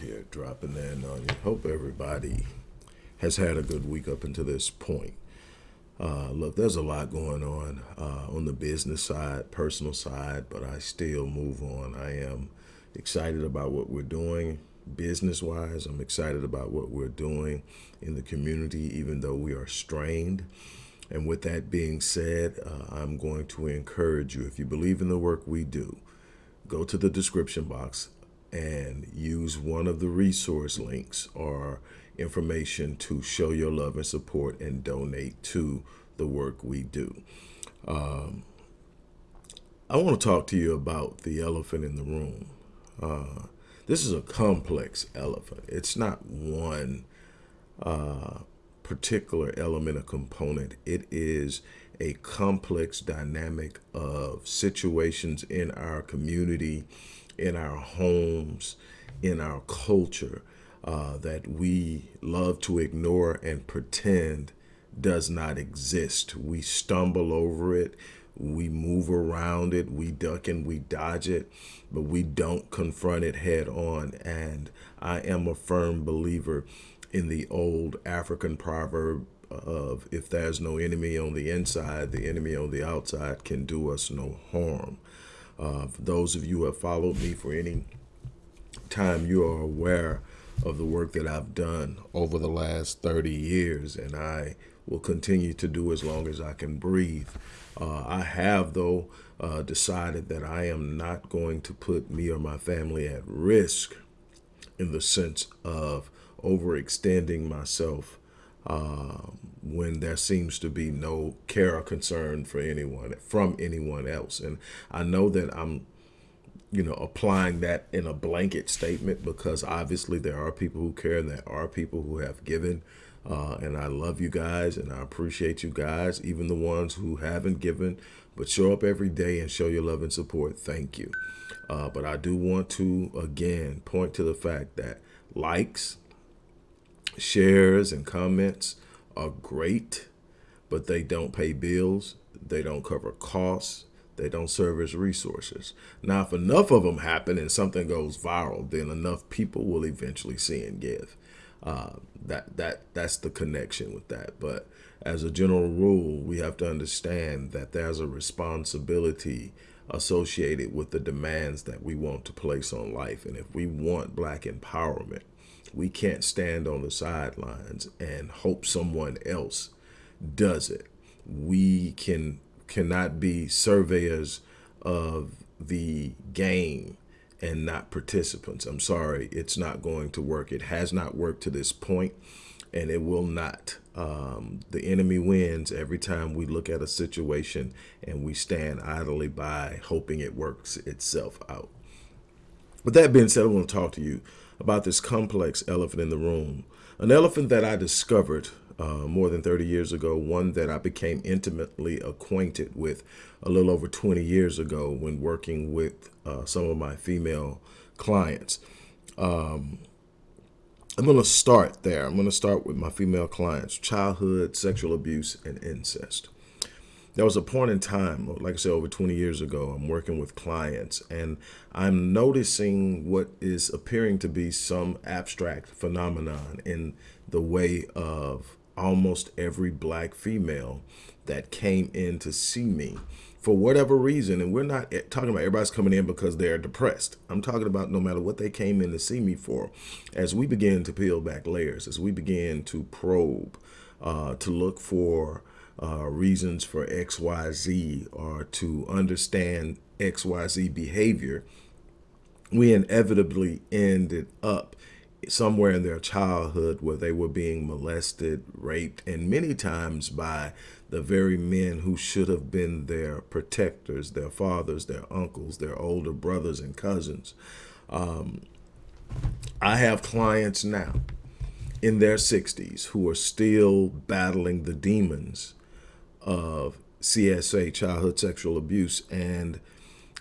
Here, dropping in on you. Hope everybody has had a good week up until this point. Uh, look, there's a lot going on uh, on the business side, personal side, but I still move on. I am excited about what we're doing business wise. I'm excited about what we're doing in the community, even though we are strained. And with that being said, uh, I'm going to encourage you if you believe in the work we do, go to the description box and use one of the resource links or information to show your love and support and donate to the work we do. Um, I want to talk to you about the elephant in the room. Uh, this is a complex elephant. It's not one uh, particular element or component. It is a complex dynamic of situations in our community, in our homes, in our culture uh, that we love to ignore and pretend does not exist. We stumble over it, we move around it, we duck and we dodge it, but we don't confront it head on. And I am a firm believer in the old African proverb of if there's no enemy on the inside, the enemy on the outside can do us no harm. Uh, for those of you who have followed me for any time, you are aware of the work that I've done over the last 30 years, and I will continue to do as long as I can breathe. Uh, I have, though, uh, decided that I am not going to put me or my family at risk in the sense of overextending myself uh, when there seems to be no care or concern for anyone from anyone else. And I know that I'm, you know, applying that in a blanket statement because obviously there are people who care and there are people who have given. Uh, and I love you guys and I appreciate you guys, even the ones who haven't given, but show up every day and show your love and support. Thank you. Uh, but I do want to, again, point to the fact that likes, shares and comments are great, but they don't pay bills. They don't cover costs. They don't serve as resources. Now, if enough of them happen and something goes viral, then enough people will eventually see and give. Uh, that that that's the connection with that. But as a general rule, we have to understand that there's a responsibility associated with the demands that we want to place on life. And if we want black empowerment, we can't stand on the sidelines and hope someone else does it. We can cannot be surveyors of the game and not participants. I'm sorry, it's not going to work. It has not worked to this point, and it will not. Um, the enemy wins every time we look at a situation and we stand idly by hoping it works itself out. With that being said, I want to talk to you about this complex elephant in the room. An elephant that I discovered uh, more than 30 years ago, one that I became intimately acquainted with a little over 20 years ago when working with uh, some of my female clients. Um, I'm going to start there. I'm going to start with my female clients, childhood, sexual abuse, and incest there was a point in time, like I said, over 20 years ago, I'm working with clients and I'm noticing what is appearing to be some abstract phenomenon in the way of almost every black female that came in to see me for whatever reason. And we're not talking about everybody's coming in because they're depressed. I'm talking about no matter what they came in to see me for, as we begin to peel back layers, as we begin to probe, uh, to look for uh, reasons for XYZ or to understand XYZ behavior, we inevitably ended up somewhere in their childhood where they were being molested, raped, and many times by the very men who should have been their protectors, their fathers, their uncles, their older brothers and cousins. Um, I have clients now in their 60s who are still battling the demons of CSA, childhood sexual abuse, and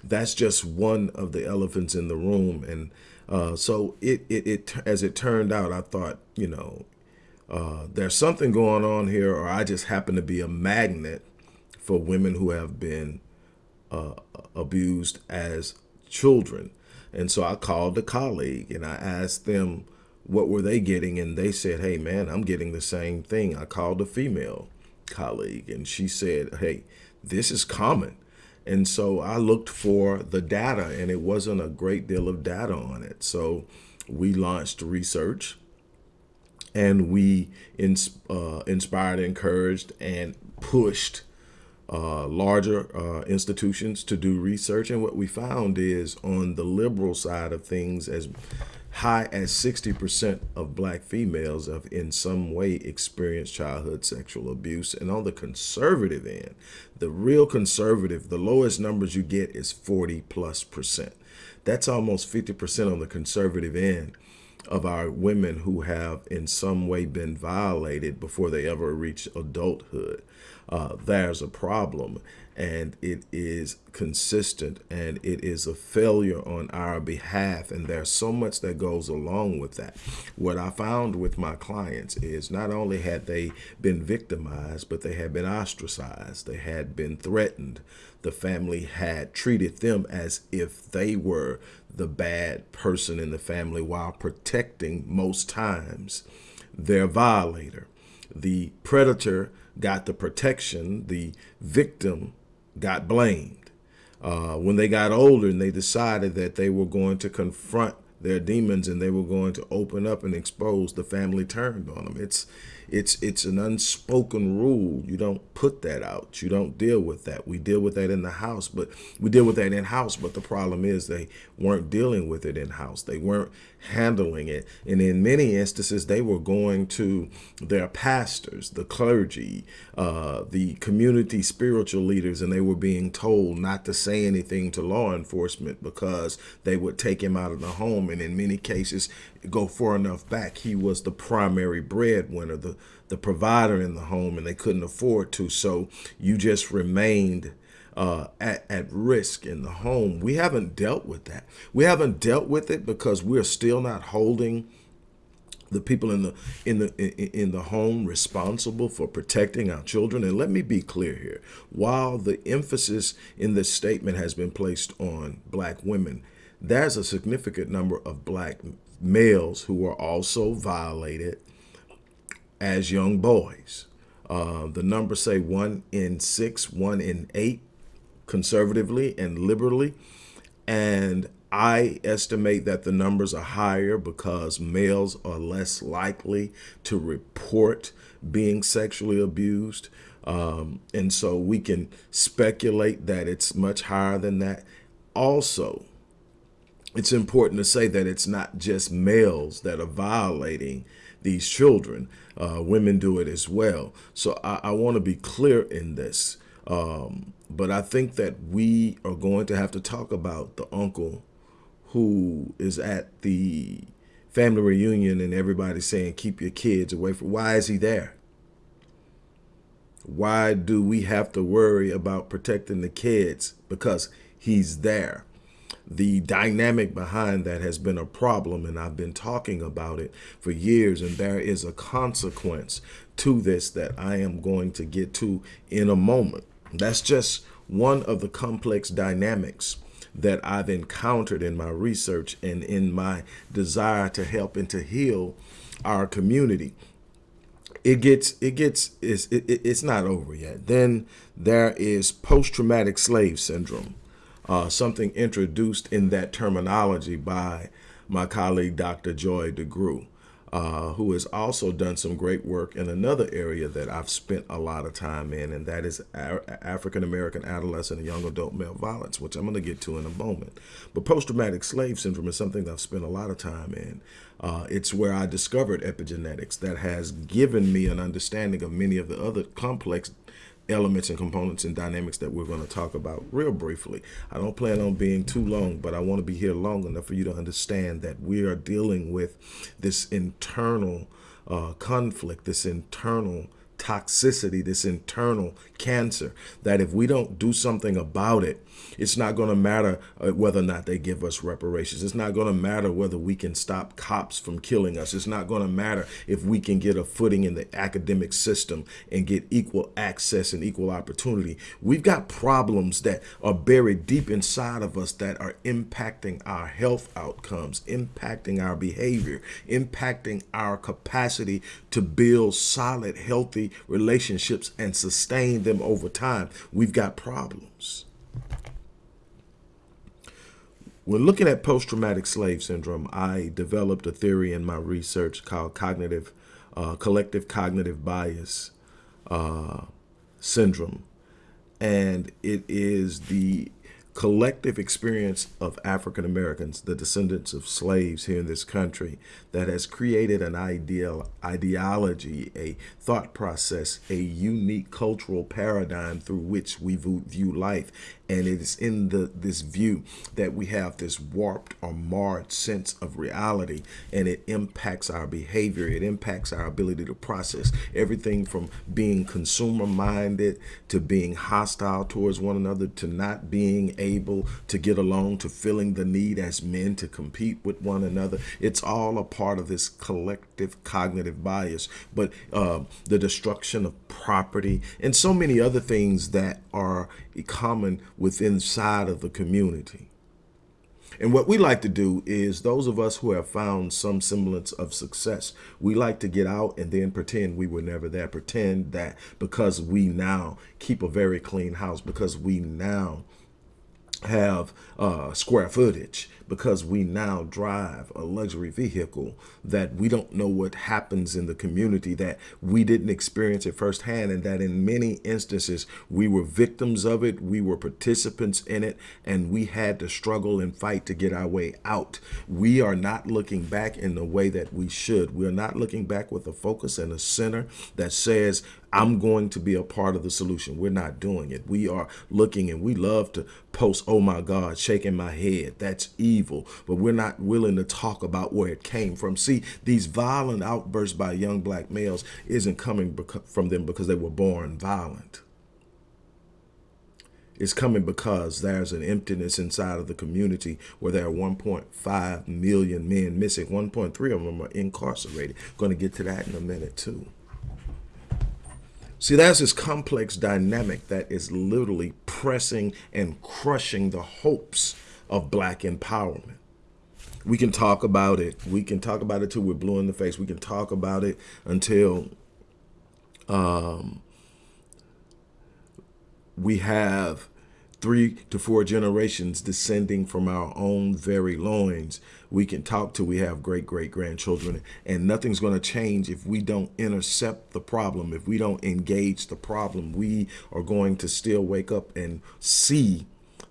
that's just one of the elephants in the room. And uh, so it, it, it, as it turned out, I thought, you know, uh, there's something going on here, or I just happen to be a magnet for women who have been uh, abused as children. And so I called a colleague and I asked them what were they getting, and they said, "Hey, man, I'm getting the same thing." I called a female colleague, and she said, "Hey, this is common." And so I looked for the data, and it wasn't a great deal of data on it. So we launched research and we ins uh, inspired, encouraged, and pushed uh, larger uh, institutions to do research. And what we found is on the liberal side of things, as high as 60% of black females have in some way experienced childhood sexual abuse. And on the conservative end, the real conservative, the lowest numbers you get is 40 plus percent. That's almost 50% on the conservative end of our women who have in some way been violated before they ever reach adulthood. Uh, there's a problem and it is consistent and it is a failure on our behalf and there's so much that goes along with that. What i found with my clients is not only had they been victimized but they had been ostracized they had been threatened the family had treated them as if they were the bad person in the family while protecting most times their violator. The predator got the protection the victim got blamed. Uh, when they got older and they decided that they were going to confront their demons and they were going to open up and expose, the family turned on them. It's it's it's an unspoken rule. You don't put that out. You don't deal with that. We deal with that in the house, but we deal with that in house. But the problem is they weren't dealing with it in house. They weren't handling it. And in many instances, they were going to their pastors, the clergy, uh, the community spiritual leaders, and they were being told not to say anything to law enforcement because they would take him out of the home. And in many cases, go far enough back, he was the primary breadwinner, the, the provider in the home, and they couldn't afford to. So you just remained uh, at, at risk in the home. We haven't dealt with that. We haven't dealt with it because we're still not holding the people in the in the in the home responsible for protecting our children and let me be clear here while the emphasis in this statement has been placed on black women there's a significant number of black males who were also violated as young boys uh, the numbers say one in six one in eight conservatively and liberally. And I estimate that the numbers are higher because males are less likely to report being sexually abused. Um, and so we can speculate that it's much higher than that. Also, it's important to say that it's not just males that are violating these children. Uh, women do it as well. So I, I want to be clear in this. Um, but I think that we are going to have to talk about the uncle who is at the family reunion and everybody's saying, keep your kids away from, why is he there? Why do we have to worry about protecting the kids? Because he's there. The dynamic behind that has been a problem, and I've been talking about it for years, and there is a consequence to this that I am going to get to in a moment. That's just one of the complex dynamics that I've encountered in my research and in my desire to help and to heal our community. It gets, it gets, it's, it, it's not over yet. Then there is post-traumatic slave syndrome, uh, something introduced in that terminology by my colleague, Dr. Joy DeGruy uh, who has also done some great work in another area that I've spent a lot of time in, and that is African American adolescent and young adult male violence, which I'm going to get to in a moment. But post traumatic slave syndrome is something that I've spent a lot of time in. Uh, it's where I discovered epigenetics that has given me an understanding of many of the other complex elements and components and dynamics that we're going to talk about real briefly. I don't plan on being too long, but I want to be here long enough for you to understand that we are dealing with this internal uh, conflict, this internal toxicity, this internal cancer, that if we don't do something about it, it's not going to matter uh, whether or not they give us reparations. It's not going to matter whether we can stop cops from killing us. It's not going to matter if we can get a footing in the academic system and get equal access and equal opportunity. We've got problems that are buried deep inside of us that are impacting our health outcomes, impacting our behavior, impacting our capacity to build solid, healthy relationships and sustain them over time. We've got problems. When looking at post-traumatic slave syndrome, I developed a theory in my research called cognitive, uh, collective cognitive bias uh, syndrome. And it is the collective experience of African Americans, the descendants of slaves here in this country, that has created an ideal ideology, a thought process, a unique cultural paradigm through which we view life. And it is in the this view that we have this warped or marred sense of reality, and it impacts our behavior. It impacts our ability to process everything from being consumer minded to being hostile towards one another to not being able to get along to feeling the need as men to compete with one another. It's all a part of this collective cognitive bias, but uh, the destruction of property and so many other things that are common within inside of the community. And what we like to do is those of us who have found some semblance of success, we like to get out and then pretend we were never there. Pretend that because we now keep a very clean house, because we now have uh, square footage because we now drive a luxury vehicle that we don't know what happens in the community that we didn't experience it firsthand and that in many instances we were victims of it we were participants in it and we had to struggle and fight to get our way out we are not looking back in the way that we should we are not looking back with a focus and a center that says I'm going to be a part of the solution. We're not doing it. We are looking and we love to post, oh my God, shaking my head. That's evil. But we're not willing to talk about where it came from. See, these violent outbursts by young black males isn't coming from them because they were born violent. It's coming because there's an emptiness inside of the community where there are 1.5 million men missing. 1.3 of them are incarcerated. Going to get to that in a minute too. See, that's this complex dynamic that is literally pressing and crushing the hopes of black empowerment. We can talk about it. We can talk about it till we're blue in the face. We can talk about it until um, we have three to four generations descending from our own very loins we can talk till we have great great grandchildren and nothing's going to change if we don't intercept the problem if we don't engage the problem we are going to still wake up and see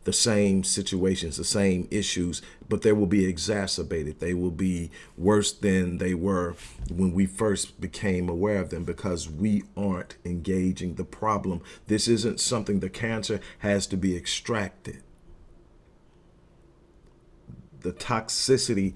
the same situations, the same issues, but they will be exacerbated. They will be worse than they were when we first became aware of them because we aren't engaging the problem. This isn't something the cancer has to be extracted. The toxicity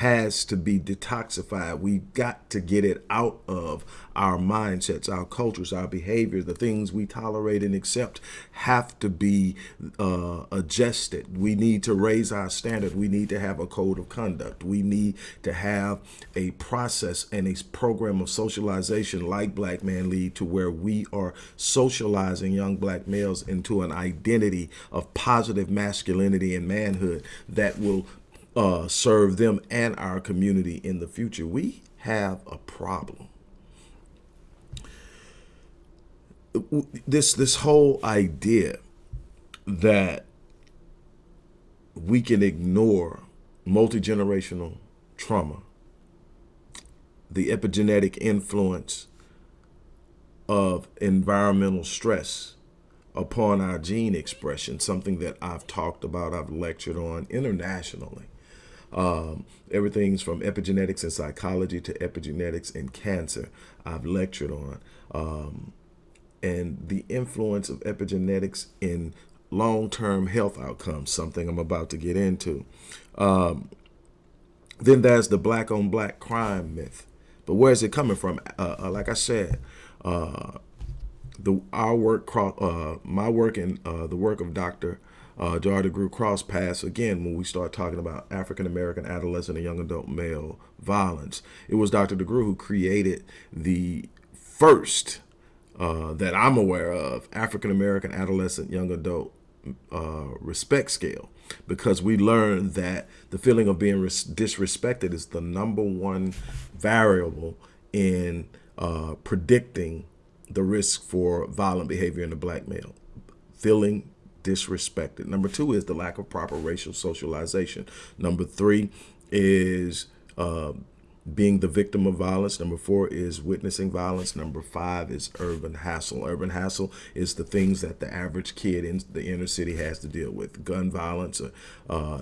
has to be detoxified. We've got to get it out of our mindsets, our cultures, our behavior. The things we tolerate and accept have to be uh, adjusted. We need to raise our standard. We need to have a code of conduct. We need to have a process and a program of socialization like Black Man Lead to where we are socializing young black males into an identity of positive masculinity and manhood that will uh, serve them and our community in the future. We have a problem. This this whole idea that we can ignore multi-generational trauma, the epigenetic influence of environmental stress upon our gene expression, something that I've talked about, I've lectured on internationally. Um, everything's from epigenetics and psychology to epigenetics and cancer I've lectured on. Um, and the influence of epigenetics in long-term health outcomes, something I'm about to get into. Um, then there's the black on black crime myth. But where is it coming from? Uh, uh, like I said, uh, the our work, uh, my work, and uh, the work of Dr. Uh, Joy DeGruy cross paths again when we start talking about African American adolescent and young adult male violence. It was Dr. DeGruy who created the first uh, that I'm aware of African American adolescent young adult uh, respect scale because we learned that the feeling of being disrespected is the number one variable in uh, predicting the risk for violent behavior in the black male. Feeling disrespected. Number two is the lack of proper racial socialization. Number three is uh, being the victim of violence. Number four is witnessing violence. Number five is urban hassle. Urban hassle is the things that the average kid in the inner city has to deal with. Gun violence, uh,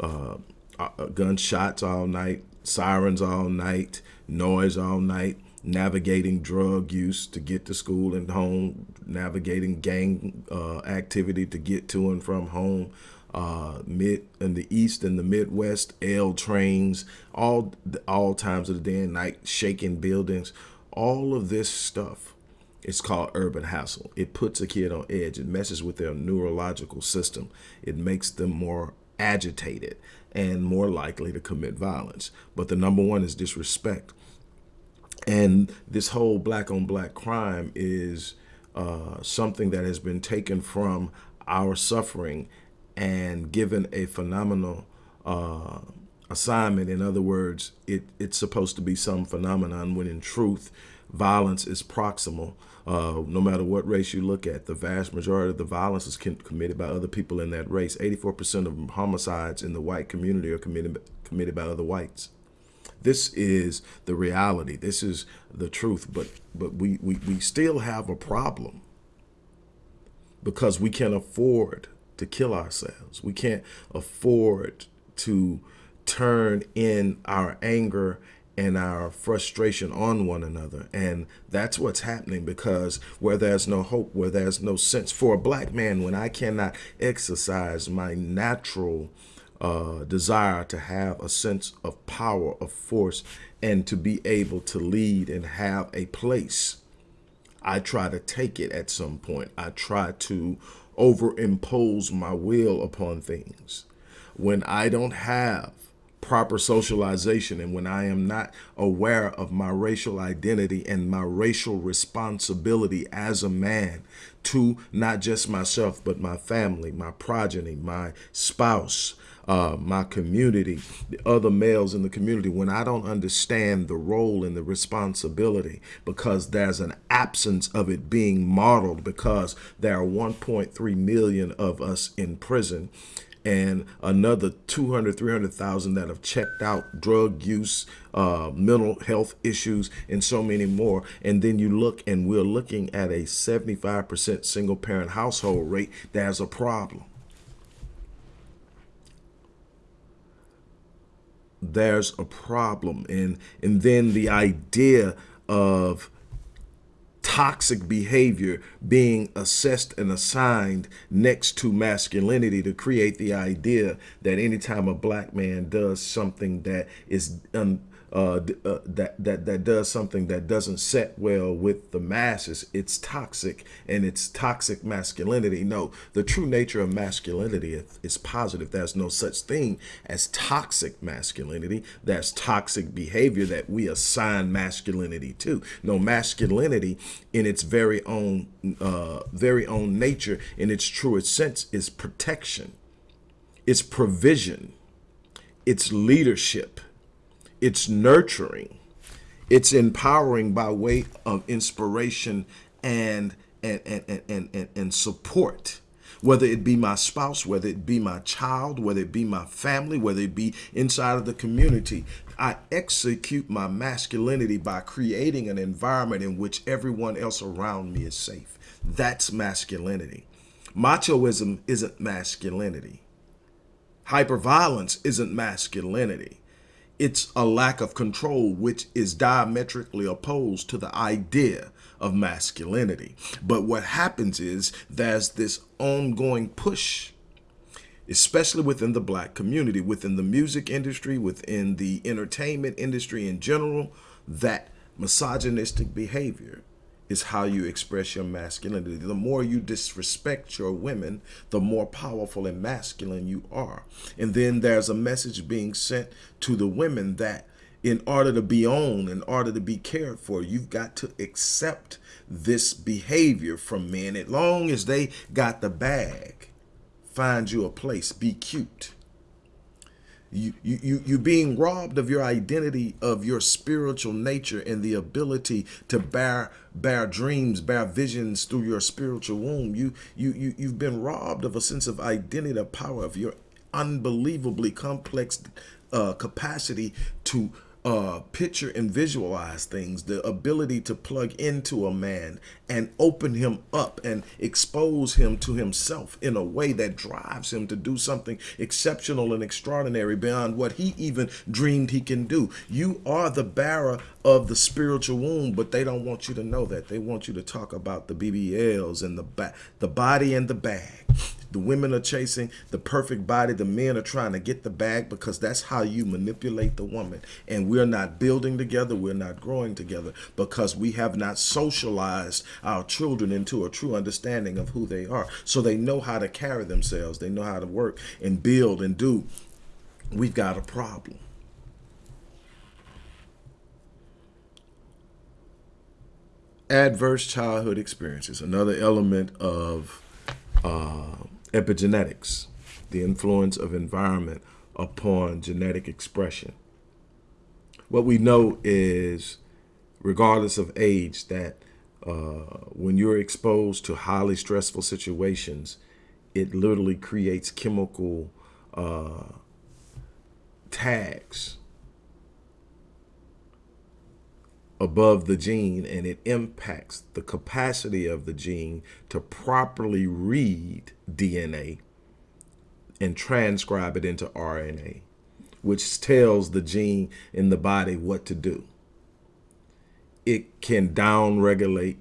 uh, uh, gunshots all night, sirens all night, noise all night, navigating drug use to get to school and home, navigating gang uh, activity to get to and from home, uh, mid in the east and the Midwest, L trains, all all times of the day and night, shaking buildings, all of this stuff. It's called urban hassle. It puts a kid on edge. It messes with their neurological system. It makes them more agitated and more likely to commit violence. But the number one is disrespect. And this whole black on black crime is uh, something that has been taken from our suffering and given a phenomenal uh, assignment. In other words, it, it's supposed to be some phenomenon when in truth, violence is proximal. Uh, no matter what race you look at, the vast majority of the violence is committed by other people in that race. 84% of homicides in the white community are committed, committed by other whites. This is the reality. This is the truth. But but we, we, we still have a problem because we can't afford to kill ourselves. We can't afford to turn in our anger and our frustration on one another. And that's what's happening because where there's no hope, where there's no sense for a black man, when I cannot exercise my natural uh, desire to have a sense of power, of force, and to be able to lead and have a place, I try to take it at some point. I try to overimpose my will upon things. When I don't have proper socialization and when I am not aware of my racial identity and my racial responsibility as a man to not just myself, but my family, my progeny, my spouse, uh, my community, the other males in the community, when I don't understand the role and the responsibility because there's an absence of it being modeled because there are 1.3 million of us in prison and another 200, 300,000 that have checked out drug use, uh, mental health issues, and so many more. And then you look and we're looking at a 75% single parent household rate. There's a problem. There's a problem. And and then the idea of toxic behavior being assessed and assigned next to masculinity to create the idea that anytime a black man does something that is un, uh, uh, that that that does something that doesn't set well with the masses, it's toxic and it's toxic masculinity. No, the true nature of masculinity is positive. There's no such thing as toxic masculinity. There's toxic behavior that we assign masculinity to. No, masculinity in its very own uh, very own nature, in its truest sense, is protection. It's provision. It's leadership it's nurturing, it's empowering by way of inspiration and and and and and, and support whether it be my spouse, whether it be my child, whether it be my family, whether it be inside of the community. I execute my masculinity by creating an environment in which everyone else around me is safe. That's masculinity. Machoism isn't masculinity. Hyperviolence isn't masculinity. It's a lack of control, which is diametrically opposed to the idea of masculinity. But what happens is there's this ongoing push, especially within the black community, within the music industry, within the entertainment industry in general, that misogynistic behavior is how you express your masculinity. The more you disrespect your women, the more powerful and masculine you are. And then there's a message being sent to the women that in order to be owned, in order to be cared for, you've got to accept this behavior from men. As long as they got the bag, find you a place, be cute. You, you, you, you being robbed of your identity, of your spiritual nature and the ability to bear, bear dreams, bear visions through your spiritual womb. You, you, you, you've been robbed of a sense of identity, the power of your unbelievably complex uh, capacity to uh, picture and visualize things, the ability to plug into a man and open him up and expose him to himself in a way that drives him to do something exceptional and extraordinary beyond what he even dreamed he can do. You are the bearer of the spiritual womb, but they don't want you to know that. They want you to talk about the BBLs and the the body and the bag. The women are chasing the perfect body. The men are trying to get the bag because that's how you manipulate the woman. And we're not building together. We're not growing together because we have not socialized our children into a true understanding of who they are. So they know how to carry themselves. They know how to work and build and do. We've got a problem. Adverse childhood experiences, another element of uh, epigenetics, the influence of environment upon genetic expression. What we know is, regardless of age, that uh, when you're exposed to highly stressful situations, it literally creates chemical uh, tags above the gene and it impacts the capacity of the gene to properly read DNA and transcribe it into RNA, which tells the gene in the body what to do. It can downregulate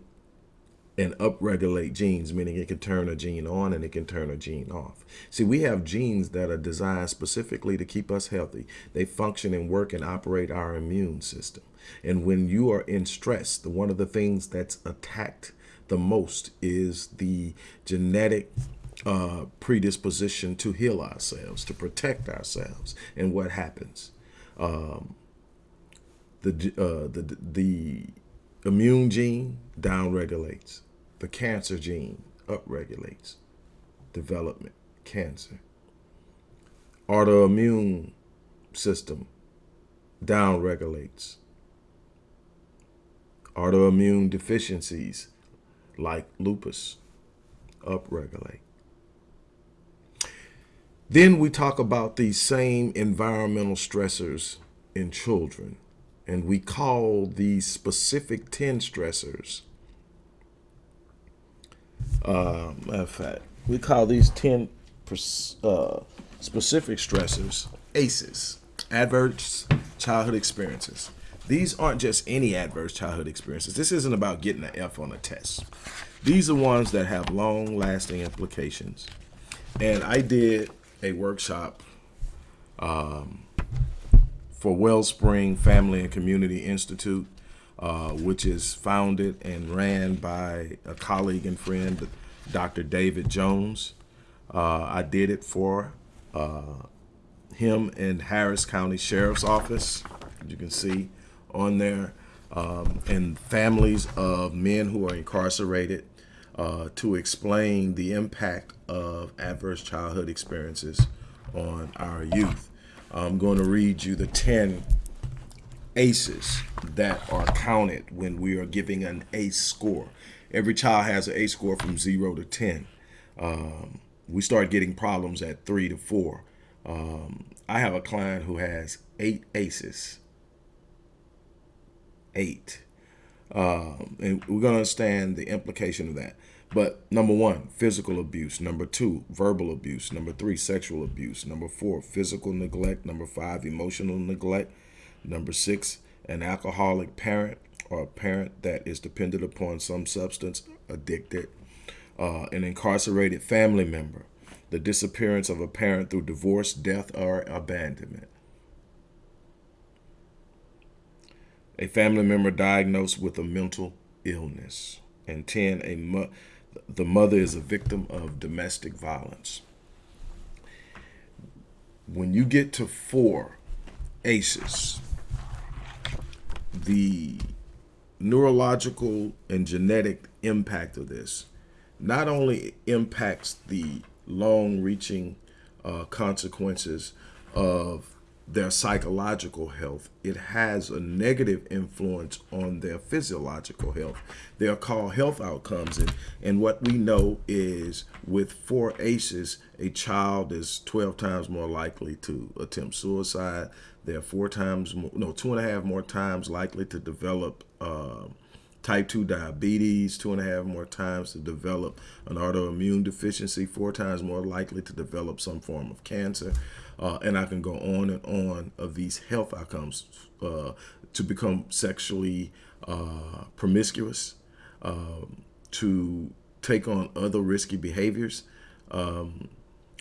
and upregulate genes, meaning it can turn a gene on and it can turn a gene off. See, we have genes that are designed specifically to keep us healthy. They function and work and operate our immune system. And when you are in stress, the, one of the things that's attacked the most is the genetic uh, predisposition to heal ourselves, to protect ourselves. And what happens? Um, the, uh, the, the immune gene downregulates the cancer gene upregulates development, cancer. Autoimmune system downregulates. Autoimmune deficiencies like lupus upregulate. Then we talk about these same environmental stressors in children, and we call these specific 10 stressors uh, matter of fact, we call these 10 uh, specific stressors ACEs, adverse childhood experiences. These aren't just any adverse childhood experiences. This isn't about getting an F on a test. These are ones that have long lasting implications. And I did a workshop um, for Wellspring Family and Community Institute uh, which is founded and ran by a colleague and friend, Dr. David Jones. Uh, I did it for uh, him in Harris County Sheriff's Office, you can see on there, um, and families of men who are incarcerated uh, to explain the impact of adverse childhood experiences on our youth. I'm going to read you the 10 ACEs that are counted when we are giving an ACE score. Every child has an ACE score from zero to 10. Um, we start getting problems at three to four. Um, I have a client who has eight ACEs. Eight. Um, and we're going to understand the implication of that. But number one, physical abuse. Number two, verbal abuse. Number three, sexual abuse. Number four, physical neglect. Number five, emotional neglect. Number six, an alcoholic parent or a parent that is dependent upon some substance, addicted, uh, an incarcerated family member, the disappearance of a parent through divorce, death, or abandonment. A family member diagnosed with a mental illness. And 10, a mo the mother is a victim of domestic violence. When you get to four ACEs, the neurological and genetic impact of this not only impacts the long reaching uh, consequences of their psychological health, it has a negative influence on their physiological health. They are called health outcomes. And, and what we know is with four ACEs, a child is 12 times more likely to attempt suicide. They're four times, more, no, two and a half more times likely to develop uh, type 2 diabetes, two and a half more times to develop an autoimmune deficiency, four times more likely to develop some form of cancer. Uh, and I can go on and on of these health outcomes uh, to become sexually uh, promiscuous, um, to take on other risky behaviors. Um,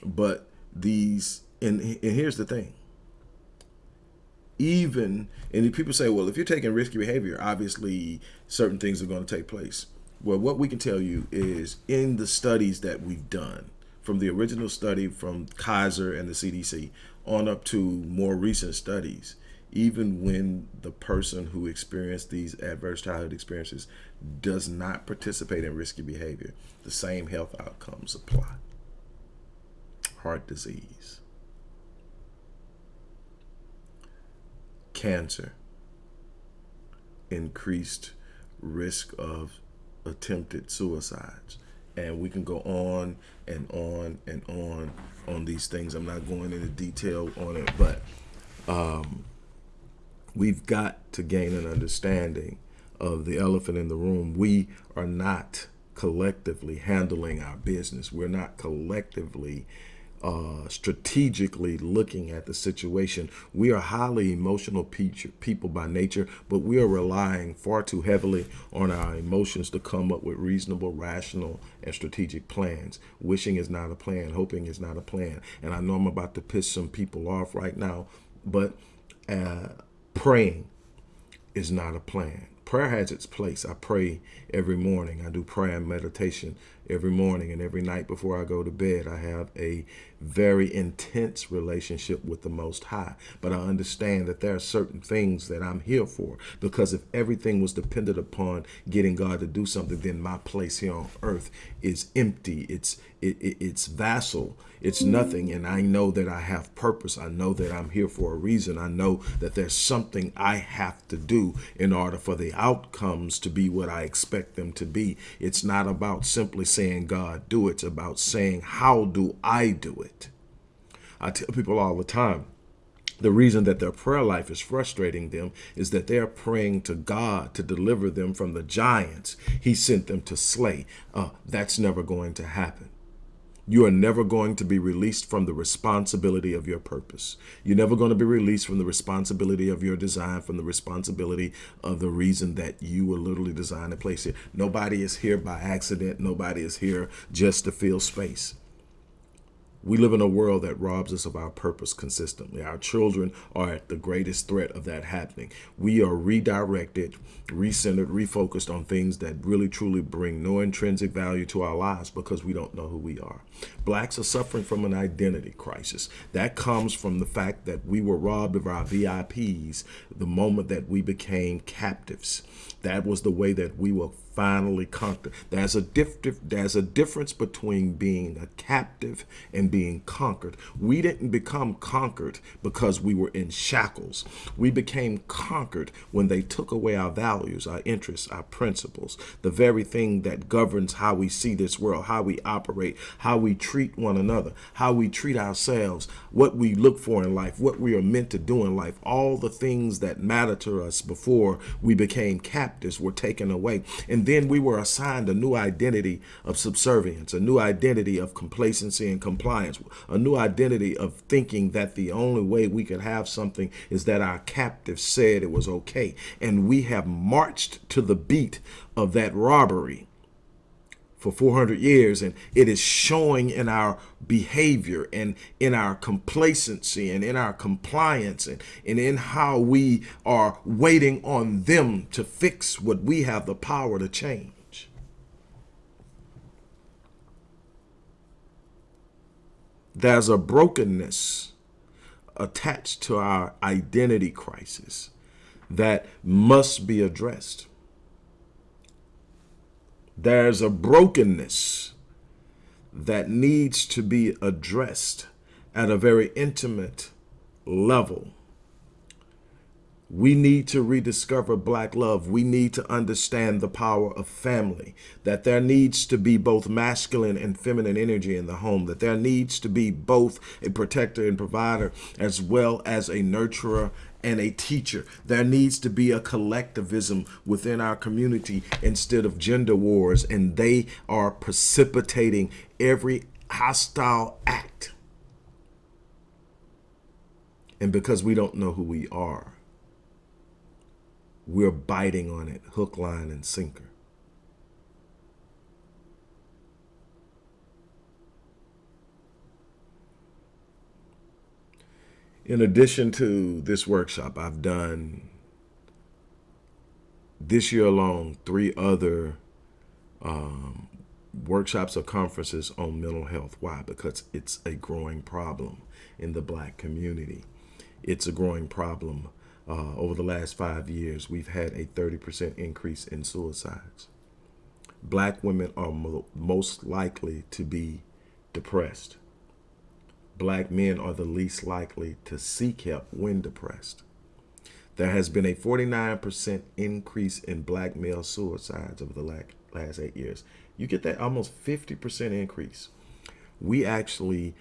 but these, and, and here's the thing, even and people say well if you're taking risky behavior obviously certain things are going to take place well what we can tell you is in the studies that we've done from the original study from Kaiser and the CDC on up to more recent studies even when the person who experienced these adverse childhood experiences does not participate in risky behavior the same health outcomes apply. Heart disease. Cancer, increased risk of attempted suicides. And we can go on and on and on on these things. I'm not going into detail on it, but um, we've got to gain an understanding of the elephant in the room. We are not collectively handling our business. We're not collectively uh, strategically looking at the situation. We are highly emotional people by nature, but we are relying far too heavily on our emotions to come up with reasonable, rational, and strategic plans. Wishing is not a plan. Hoping is not a plan. And I know I'm about to piss some people off right now, but uh, praying is not a plan prayer has its place. I pray every morning. I do prayer and meditation every morning and every night before I go to bed. I have a very intense relationship with the Most High. But I understand that there are certain things that I'm here for because if everything was dependent upon getting God to do something, then my place here on earth is empty. It's it, it, it's vassal. It's nothing. And I know that I have purpose. I know that I'm here for a reason. I know that there's something I have to do in order for the outcomes to be what I expect them to be. It's not about simply saying, God, do it. It's about saying, how do I do it? I tell people all the time, the reason that their prayer life is frustrating them is that they're praying to God to deliver them from the giants he sent them to slay. Uh, that's never going to happen. You are never going to be released from the responsibility of your purpose. You're never going to be released from the responsibility of your design, from the responsibility of the reason that you were literally designed to place here. Nobody is here by accident. Nobody is here just to fill space. We live in a world that robs us of our purpose consistently. Our children are at the greatest threat of that happening. We are redirected, recentered, refocused on things that really truly bring no intrinsic value to our lives because we don't know who we are. Blacks are suffering from an identity crisis. That comes from the fact that we were robbed of our VIPs the moment that we became captives. That was the way that we were finally conquered. There's a diff there's a difference between being a captive and being conquered. We didn't become conquered because we were in shackles. We became conquered when they took away our values, our interests, our principles, the very thing that governs how we see this world, how we operate, how we treat one another, how we treat ourselves, what we look for in life, what we are meant to do in life, all the things that matter to us before we became captives were taken away. And then we were assigned a new identity of subservience, a new identity of complacency and compliance, a new identity of thinking that the only way we could have something is that our captive said it was okay. And we have marched to the beat of that robbery for 400 years and it is showing in our behavior and in our complacency and in our compliance and, and in how we are waiting on them to fix what we have the power to change. There's a brokenness attached to our identity crisis that must be addressed. There's a brokenness that needs to be addressed at a very intimate level. We need to rediscover black love. We need to understand the power of family, that there needs to be both masculine and feminine energy in the home, that there needs to be both a protector and provider as well as a nurturer and a teacher. There needs to be a collectivism within our community instead of gender wars, and they are precipitating every hostile act. And because we don't know who we are, we're biting on it hook, line, and sinker. In addition to this workshop, I've done this year alone three other um, workshops or conferences on mental health. Why? Because it's a growing problem in the black community. It's a growing problem. Uh, over the last five years, we've had a 30% increase in suicides. Black women are mo most likely to be depressed black men are the least likely to seek help when depressed. There has been a 49% increase in black male suicides over the last eight years. You get that almost 50% increase. We actually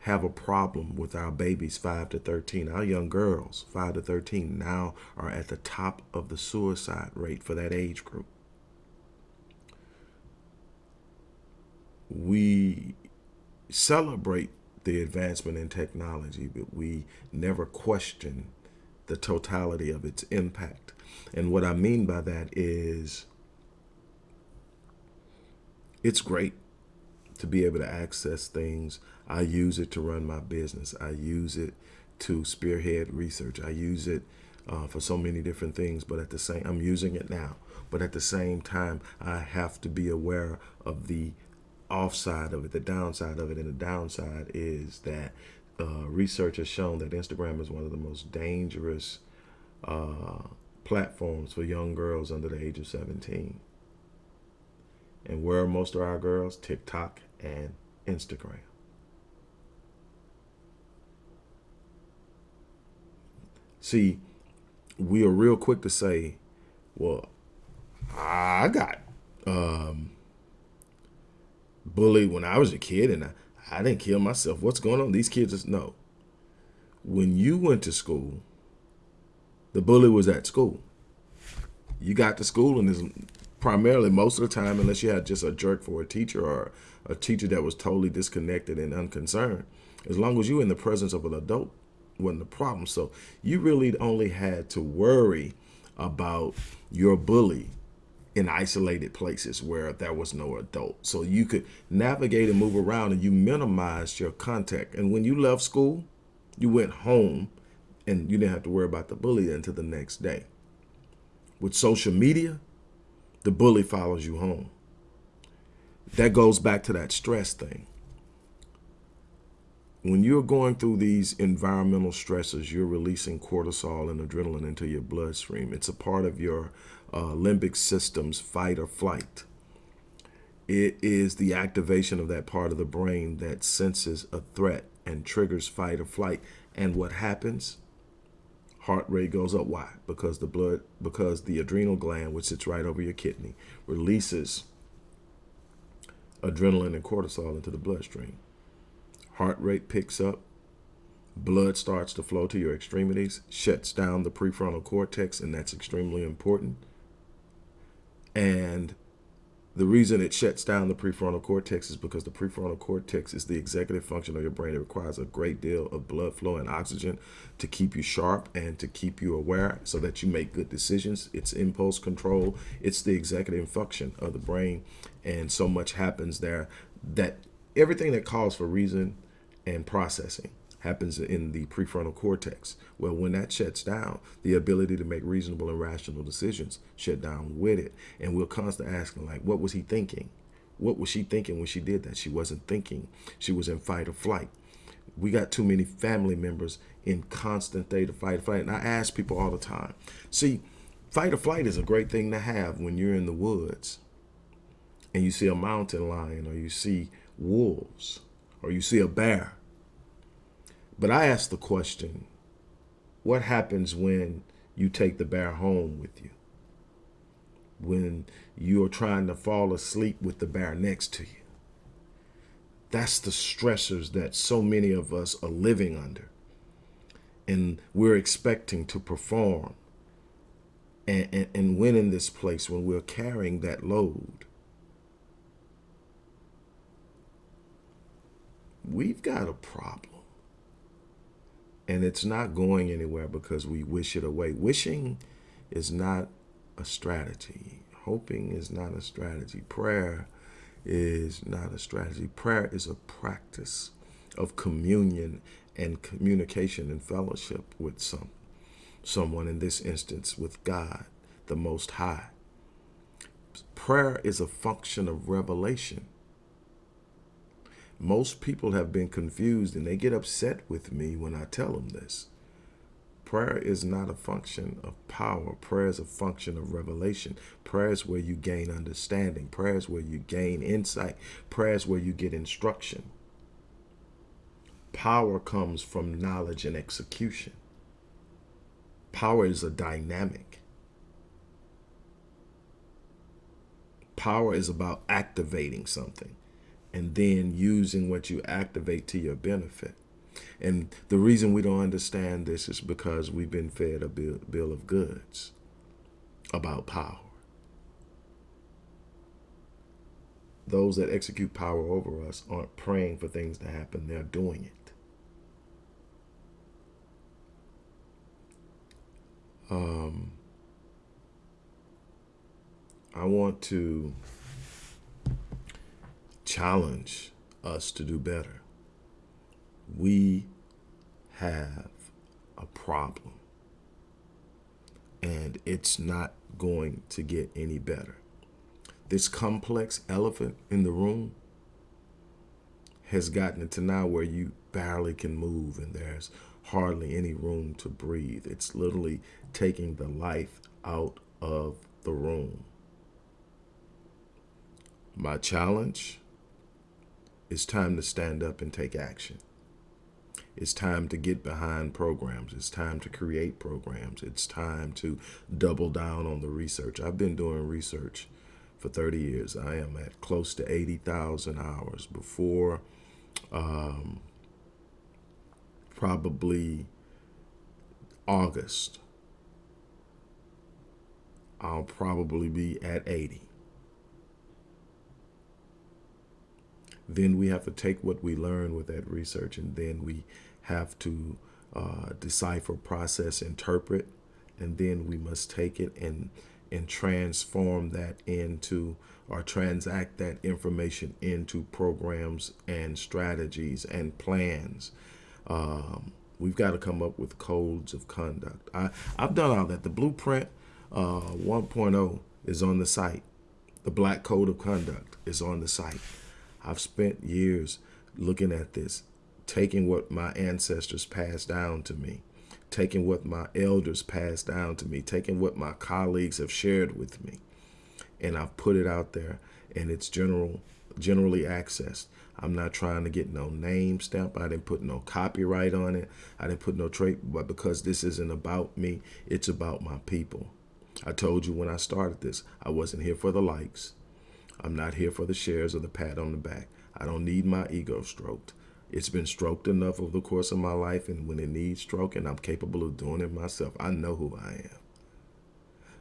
have a problem with our babies 5 to 13. Our young girls 5 to 13 now are at the top of the suicide rate for that age group. We celebrate the advancement in technology, but we never question the totality of its impact. And what I mean by that is it's great to be able to access things. I use it to run my business. I use it to spearhead research. I use it uh, for so many different things, but at the same, I'm using it now. But at the same time, I have to be aware of the offside of it, the downside of it. And the downside is that uh, research has shown that Instagram is one of the most dangerous uh, platforms for young girls under the age of 17. And where are most of our girls? TikTok and Instagram. See, we are real quick to say, well, I got um, bullied when I was a kid and I, I didn't kill myself. What's going on? These kids just know. When you went to school, the bully was at school. You got to school and is primarily most of the time, unless you had just a jerk for a teacher or a teacher that was totally disconnected and unconcerned, as long as you were in the presence of an adult wasn't a problem. So you really only had to worry about your bully in isolated places where there was no adult. So you could navigate and move around and you minimized your contact. And when you left school, you went home and you didn't have to worry about the bully until the next day. With social media, the bully follows you home. That goes back to that stress thing. When you're going through these environmental stresses, you're releasing cortisol and adrenaline into your bloodstream. It's a part of your uh, limbic system's fight or flight. It is the activation of that part of the brain that senses a threat and triggers fight or flight. And what happens? Heart rate goes up. Why? Because the blood, because the adrenal gland, which sits right over your kidney, releases adrenaline and cortisol into the bloodstream. Heart rate picks up, blood starts to flow to your extremities, shuts down the prefrontal cortex, and that's extremely important and The reason it shuts down the prefrontal cortex is because the prefrontal cortex is the executive function of your brain. It requires a great deal of blood flow and oxygen to keep you sharp and to keep you aware so that you make good decisions. It's impulse control. It's the executive function of the brain. And so much happens there that everything that calls for reason and processing happens in the prefrontal cortex. Well, when that shuts down, the ability to make reasonable and rational decisions shut down with it. And we're constantly asking, like, what was he thinking? What was she thinking when she did that? She wasn't thinking. She was in fight or flight. We got too many family members in constant state of fight or flight. And I ask people all the time, see, fight or flight is a great thing to have when you're in the woods and you see a mountain lion or you see wolves or you see a bear but I ask the question, what happens when you take the bear home with you? When you're trying to fall asleep with the bear next to you? That's the stressors that so many of us are living under. And we're expecting to perform and, and, and win in this place when we're carrying that load. We've got a problem and it's not going anywhere because we wish it away. Wishing is not a strategy. Hoping is not a strategy. Prayer is not a strategy. Prayer is a practice of communion and communication and fellowship with some someone in this instance with God, the Most High. Prayer is a function of revelation. Most people have been confused and they get upset with me when I tell them this. Prayer is not a function of power. Prayer is a function of revelation. Prayer is where you gain understanding. Prayer is where you gain insight. Prayer is where you get instruction. Power comes from knowledge and execution. Power is a dynamic. Power is about activating something and then using what you activate to your benefit. And the reason we don't understand this is because we've been fed a bill, bill of goods about power. Those that execute power over us aren't praying for things to happen, they're doing it. Um, I want to challenge us to do better. We have a problem and it's not going to get any better. This complex elephant in the room has gotten it to now where you barely can move and there's hardly any room to breathe. It's literally taking the life out of the room. My challenge it's time to stand up and take action. It's time to get behind programs. It's time to create programs. It's time to double down on the research. I've been doing research for 30 years. I am at close to 80,000 hours. Before um, probably August, I'll probably be at 80. Then we have to take what we learn with that research and then we have to uh, decipher, process, interpret, and then we must take it and and transform that into or transact that information into programs and strategies and plans. Um, we've got to come up with codes of conduct. I, I've done all that. The blueprint uh, 1.0 is on the site. The black code of conduct is on the site. I've spent years looking at this, taking what my ancestors passed down to me, taking what my elders passed down to me, taking what my colleagues have shared with me, and I've put it out there and it's general generally accessed. I'm not trying to get no name stamp. I didn't put no copyright on it. I didn't put no trade, but because this isn't about me, it's about my people. I told you when I started this, I wasn't here for the likes. I'm not here for the shares or the pat on the back. I don't need my ego stroked. It's been stroked enough over the course of my life, and when it needs stroking, I'm capable of doing it myself. I know who I am.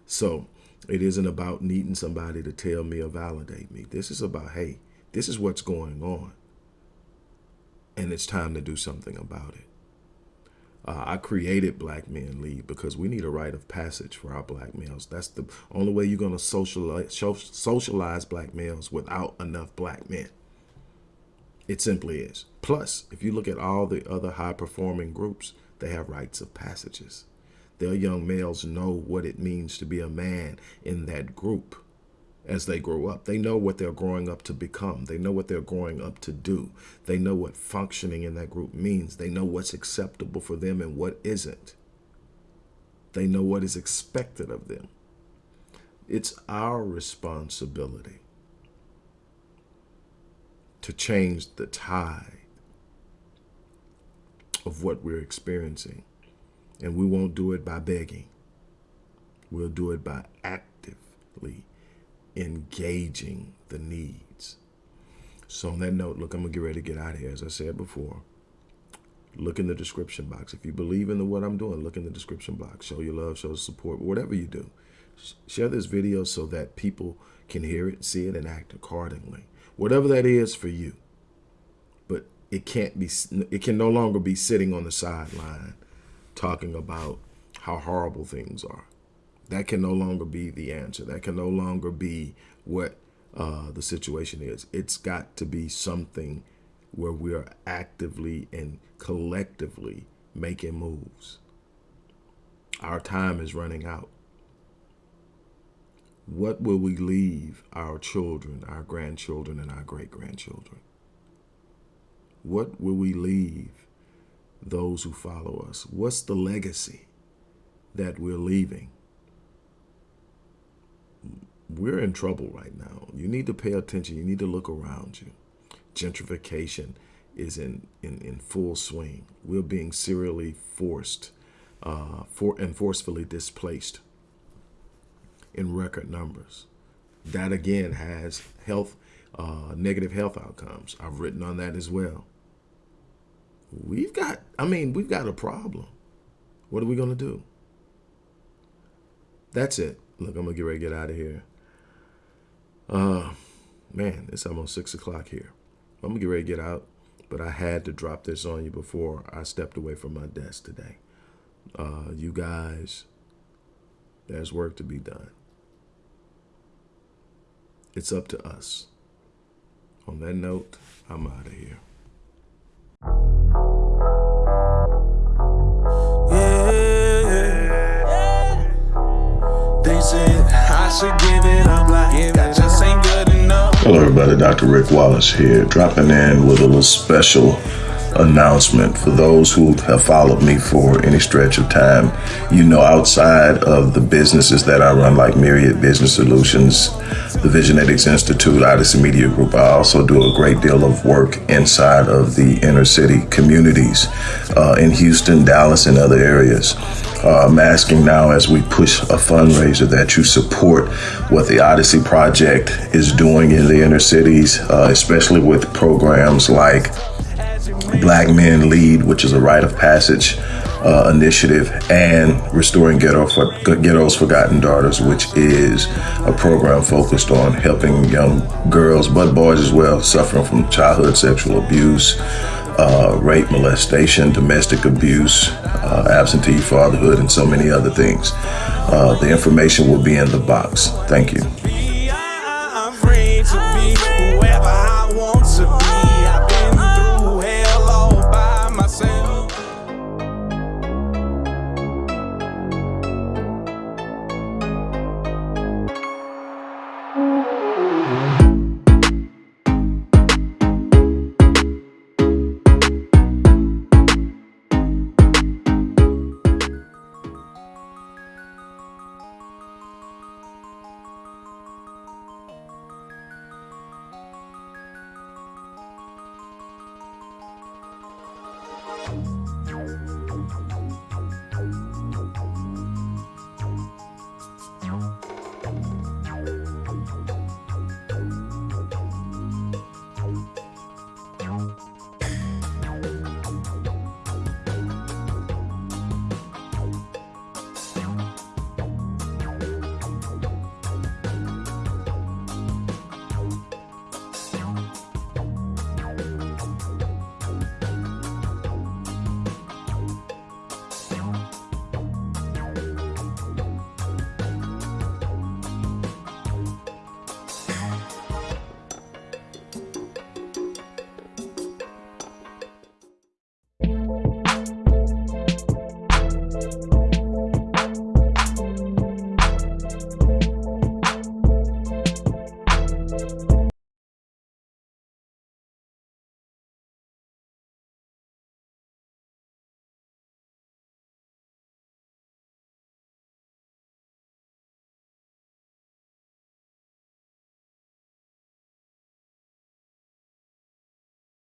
So It isn't about needing somebody to tell me or validate me. This is about, hey, this is what's going on. And it's time to do something about it. Uh, I created Black Men Lead because we need a rite of passage for our black males. That's the only way you're going to socialize, socialize black males without enough black men. It simply is. Plus, if you look at all the other high performing groups, they have rites of passages. Their young males know what it means to be a man in that group as they grow up. They know what they're growing up to become. They know what they're growing up to do. They know what functioning in that group means. They know what's acceptable for them and what isn't. They know what is expected of them. It's our responsibility to change the tide of what we're experiencing. And we won't do it by begging. We'll do it by actively engaging the needs. So on that note, look, I'm gonna get ready to get out of here. As I said before, look in the description box. If you believe in the, what I'm doing, look in the description box. Show your love, show support, whatever you do. Share this video so that people can hear it, see it, and act accordingly. Whatever that is for you. But it can't be, it can no longer be sitting on the sideline talking about how horrible things are. That can no longer be the answer. That can no longer be what uh, the situation is. It's got to be something where we are actively and collectively making moves. Our time is running out. What will we leave our children, our grandchildren, and our great-grandchildren? What will we leave those who follow us? What's the legacy that we're leaving? We're in trouble right now. You need to pay attention. You need to look around you. Gentrification is in, in, in full swing. We're being serially forced uh, for, and forcefully displaced in record numbers. That again has health, uh, negative health outcomes. I've written on that as well. We've got, I mean, we've got a problem. What are we going to do? That's it. Look, I'm going to get ready to get out of here. Uh, man, it's almost six o'clock here. I'm gonna get ready to get out, but I had to drop this on you before I stepped away from my desk today. Uh, you guys, there's work to be done. It's up to us. On that note, I'm out of here. Hello everybody, Dr. Rick Wallace here, dropping in with a little special announcement for those who have followed me for any stretch of time. You know, outside of the businesses that I run, like Myriad Business Solutions, the Visionetics Institute, Odyssey Media Group, I also do a great deal of work inside of the inner city communities uh, in Houston, Dallas, and other areas. Uh, I'm asking now as we push a fundraiser that you support what the Odyssey Project is doing in the inner cities, uh, especially with programs like Black Men Lead, which is a rite of passage uh, initiative, and Restoring Ghetto for, Ghetto's Forgotten Daughters, which is a program focused on helping young girls, but boys as well, suffering from childhood sexual abuse, uh, rape, molestation, domestic abuse, uh, absentee fatherhood, and so many other things. Uh, the information will be in the box. Thank you. Thank you.